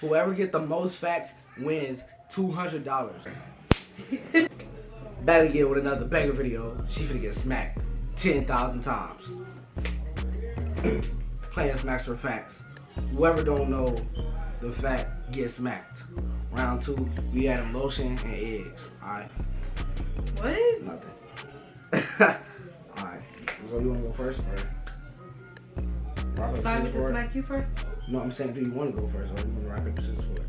Whoever get the most facts wins two hundred dollars. Back again with another banger video. She finna get smacked ten thousand times. Playing smacks for facts. Whoever don't know the fact gets smacked. Round two, we add lotion and eggs. Alright. What? Nothing. Alright. So you wanna go first or? So I get to smack you first? No, I'm saying, do you want to go first or you want to rock paper scissors for it?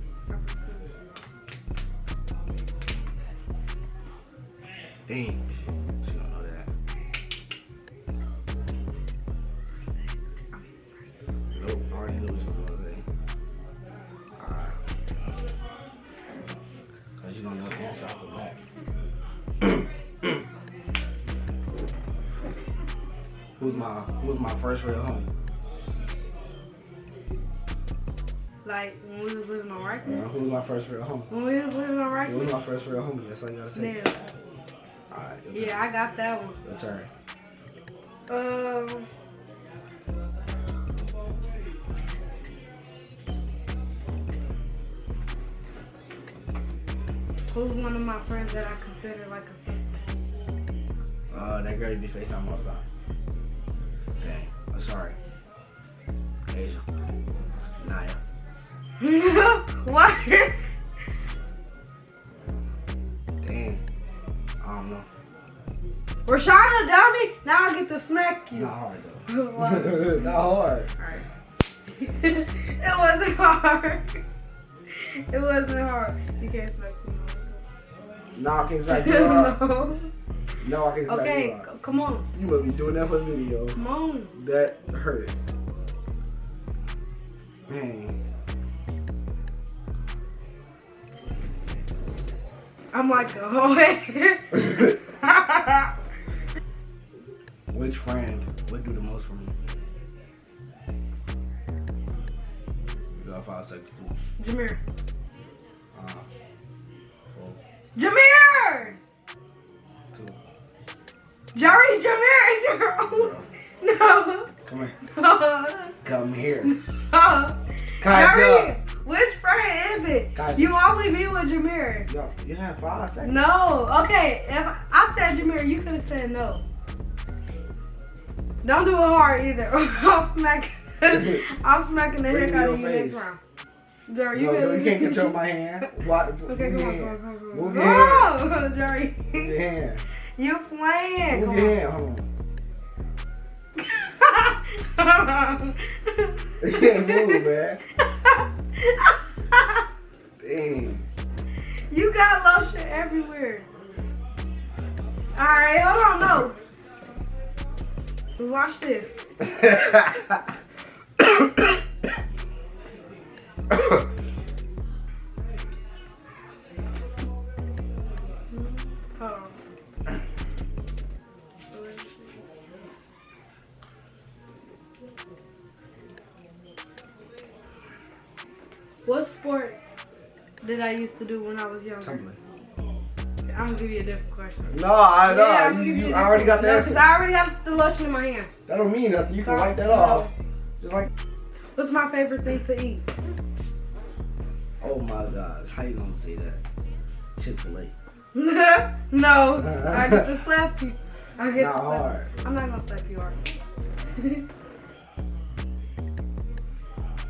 Dang. She don't know that. Nope, already knew she was gonna say. Alright. Cause you don't know the answer off the back. who's my who's my first real homie? Like when we was living on Rikers? Uh, who's my first real homie? When we was living on Who's Rikers? my first real homie? That's all you gotta say. Alright, your Yeah, I got that one. Your turn. Um. Who's one of my friends that I consider like a sister? Uh, that girl you be FaceTime all the time. Dang, I'm sorry. Asia. What? Dang. I don't know. Rashana dummy? Now I get to smack you. Not hard What? though. Not hard. Alright. it wasn't hard. It wasn't hard. You can't smack me. No, I can't smack you hard. no. No, I can't smack Okay, you hard. come on. You must be doing that for the video. Come on. That hurt. Dang. I'm like, oh, Which friend would do the most for me? You got five seconds too. Jameer. Uh, four, Jameer! two, Jerry, Jameer is your own. No. Come here. No. Come here. no. Kaja. Jerry, which friend is it? You only be with Jameer. Yo, you have five seconds. No. Okay, if I said Jameer, you could have said no. Don't do it hard either. I'll smack. I'm smacking the heck out of you next round. Jerry, you, no, you can't control my hand. What? Okay, come on, come on, come on. Move your on, Jerry. Move your hand. You playing? Move your hand. Hold on. on. You can't move, man. Dang. you got lotion everywhere. Alright, hold on, no. Watch this. What sport did I used to do when I was younger? I'm gonna give you a different question. No, I know. Yeah, you, you, I already got the No, because answer. I already have the lotion in my hand. That don't mean nothing. You can wipe that No. off. Just like. What's my favorite thing to eat? Oh my gosh, how you gonna say that? Chick Fil A. no, I get to slap you. I get Not to slap. hard. I'm not gonna slap you hard.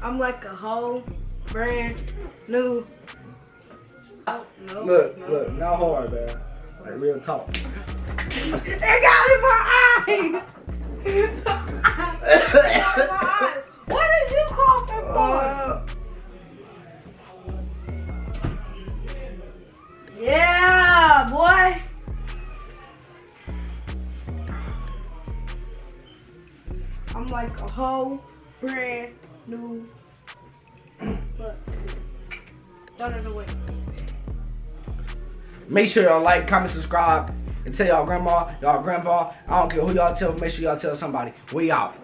I'm like a whole brand new. Oh no! Look, no. look, not hard, man. Like real talk. It got in my eye. It got in my eye. What did you coughing for? Uh, Yeah, boy. I'm like a whole brand new. Look. Done it away. Make sure y'all like, comment, subscribe, and tell y'all grandma, y'all grandpa. I don't care who y'all tell. Make sure y'all tell somebody. We out.